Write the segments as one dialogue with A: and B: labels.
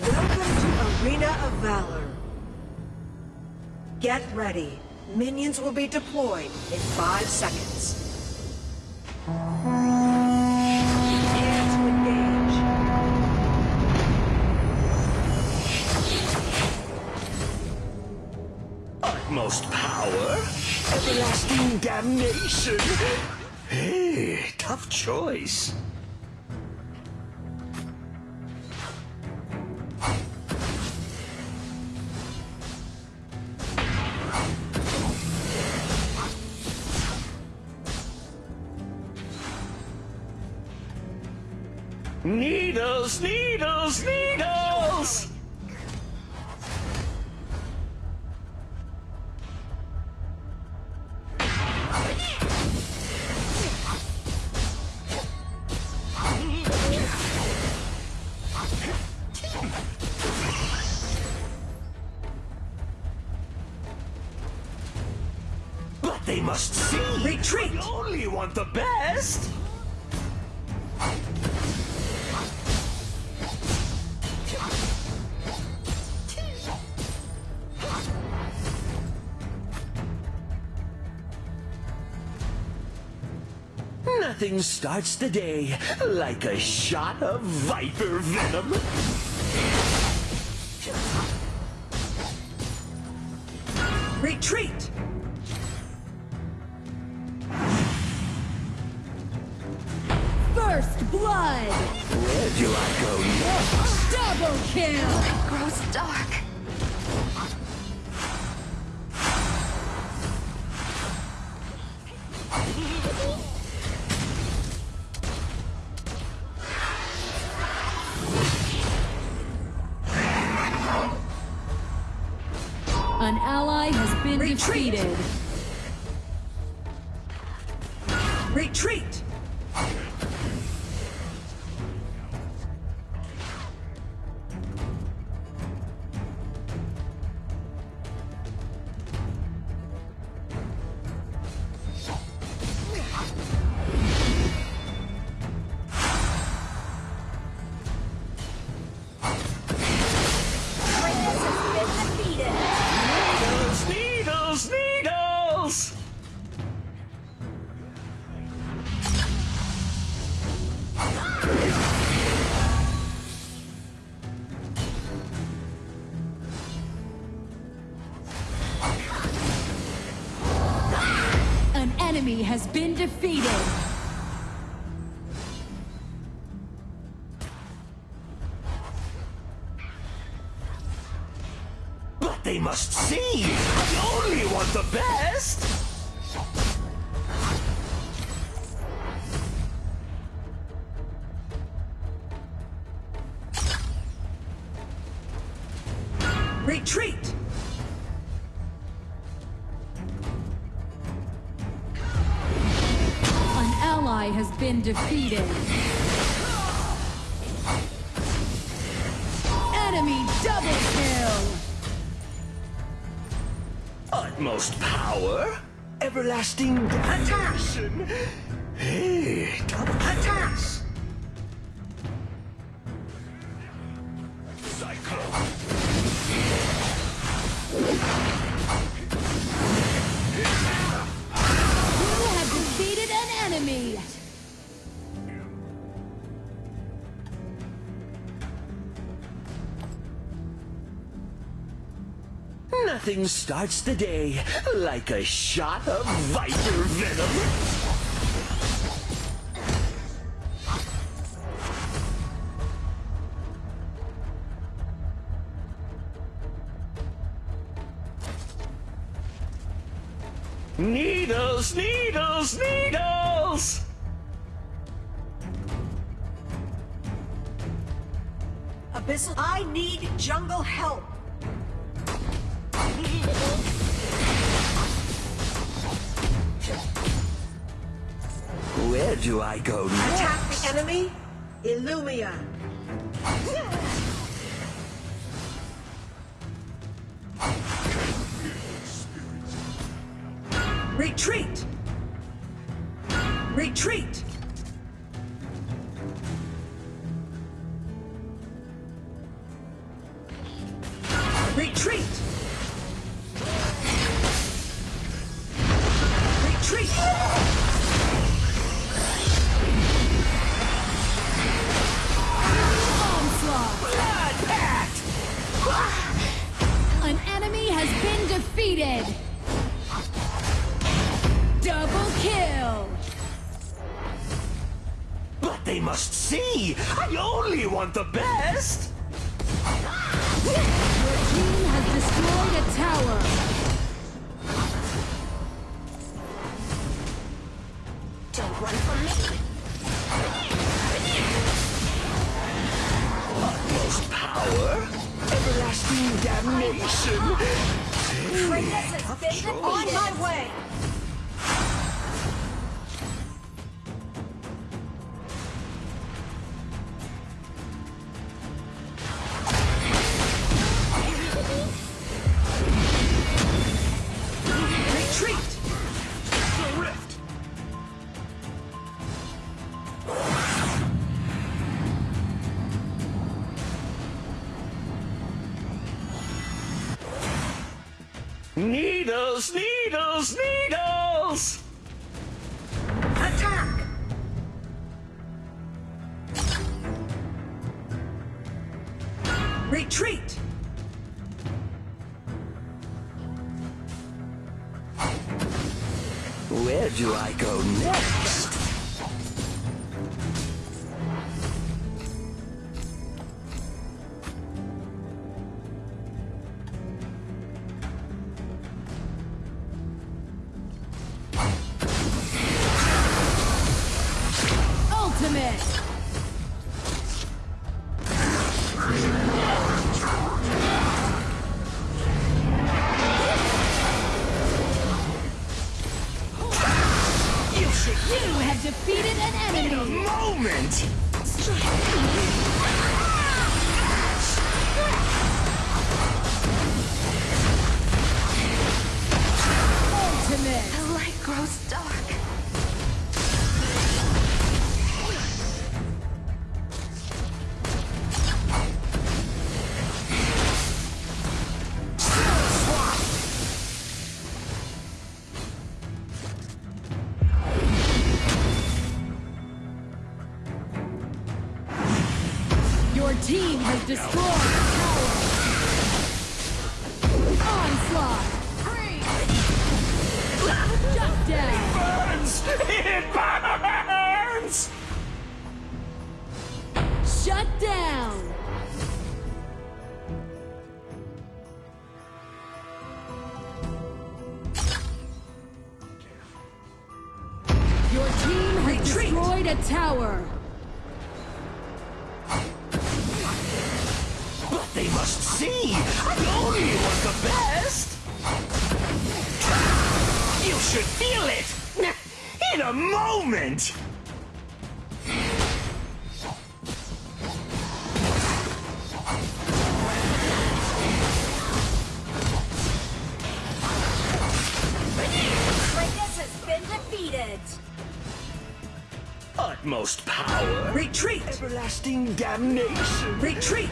A: Welcome to Arena of Valor. Get ready. Minions will be deployed in five seconds.
B: Utmost power, everlasting damnation. Hey, tough choice. Needles, needles, needles! But they must see!
A: Retreat!
B: We only want the best! Nothing starts the day like a shot of viper venom.
A: Retreat!
C: First blood!
B: Where do I go next?
C: Double kill!
D: grows dark.
C: An ally has been
A: Retreat!
C: defeated.
A: Retreat!
B: They must see! I only want the best!
A: Retreat!
C: An ally has been defeated. Enemy double
B: Utmost power, everlasting damnation. Hey,
A: Attack!
B: Nothing starts the day like a shot of viper venom. Needles, needles, needles!
A: Abyssal, I need jungle help!
B: Where do I go
A: Attack the enemy! Ilumia! Retreat! Retreat!
B: They must see! I only want the best!
C: Your team has destroyed a tower.
D: Don't run from me.
B: Utmost power, everlasting damnation.
D: Kratos has been
A: On my way!
B: Needles, needles, needles!
A: Attack! Retreat!
B: Where do I go next?
C: Team has destroyed a tower. Onslaught. Shut down.
B: It Burns! It burns!
C: Shut down. Your team has
A: Retreat.
C: destroyed a tower.
B: Must see! I only want the best! You should feel it! In a moment!
D: Kratos has been defeated.
B: Utmost power,
A: Retreat!
B: everlasting damnation.
A: Retreat!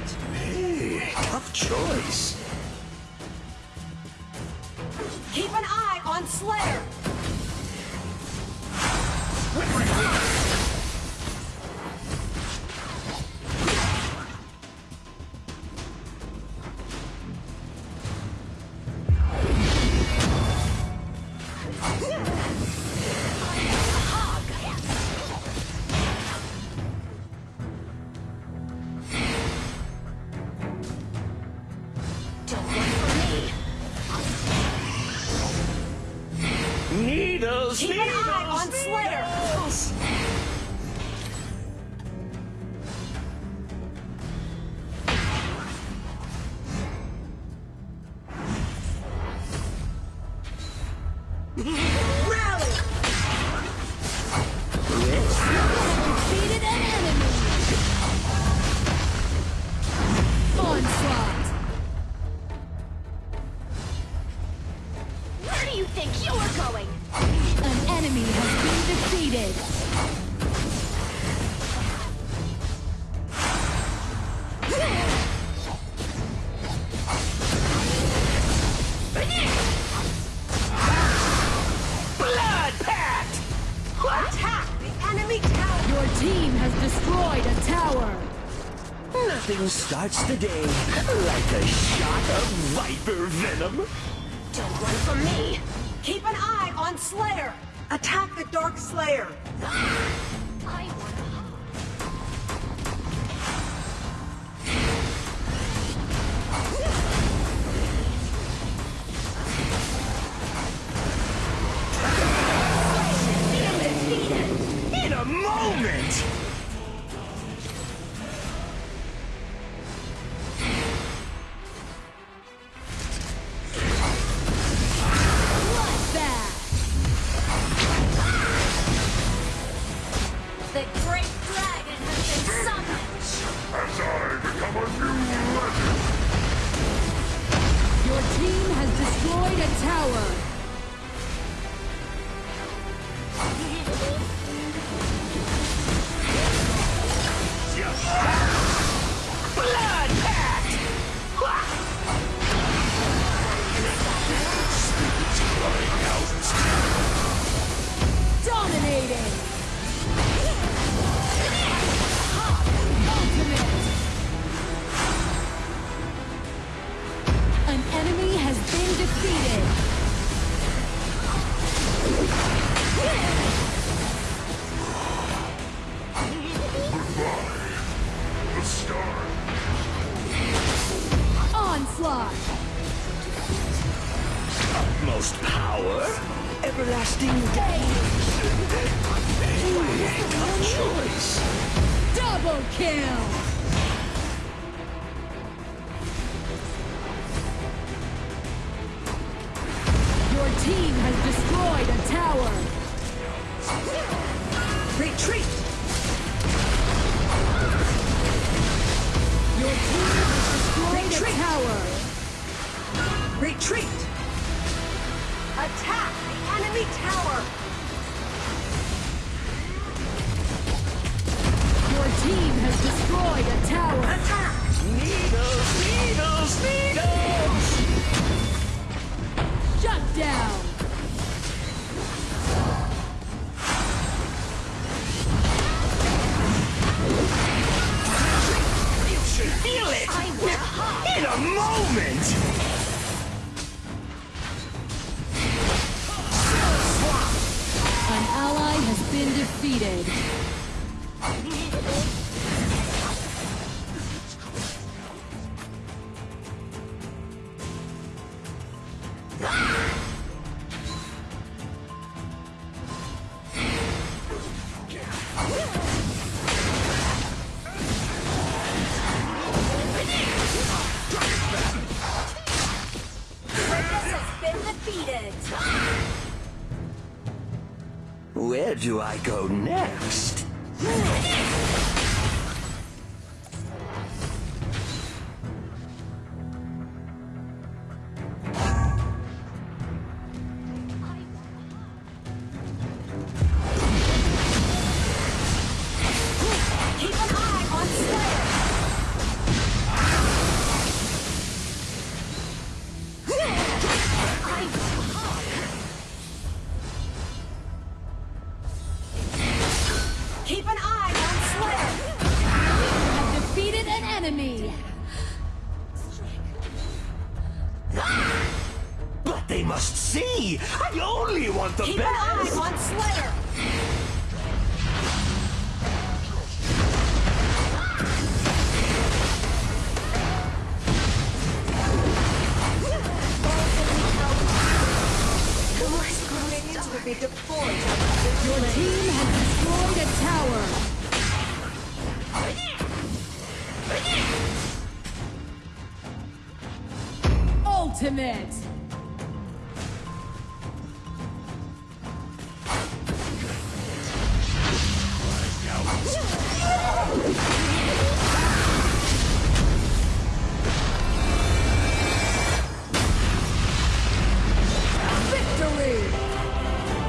B: Tough choice.
A: Keep an eye on Slayer!
B: Needles,
C: Your team has destroyed a tower.
B: Nothing starts the day like a shot of viper venom.
D: Don't run from me.
A: Keep an eye on Slayer! Attack the Dark Slayer!
D: I want a hug.
B: do I go next?
A: Keep an eye on Slayer! You
E: have defeated an enemy!
B: But they must see! I only want the
A: Keep best! Keep an eye on Slayer!
C: be deployed.
E: it!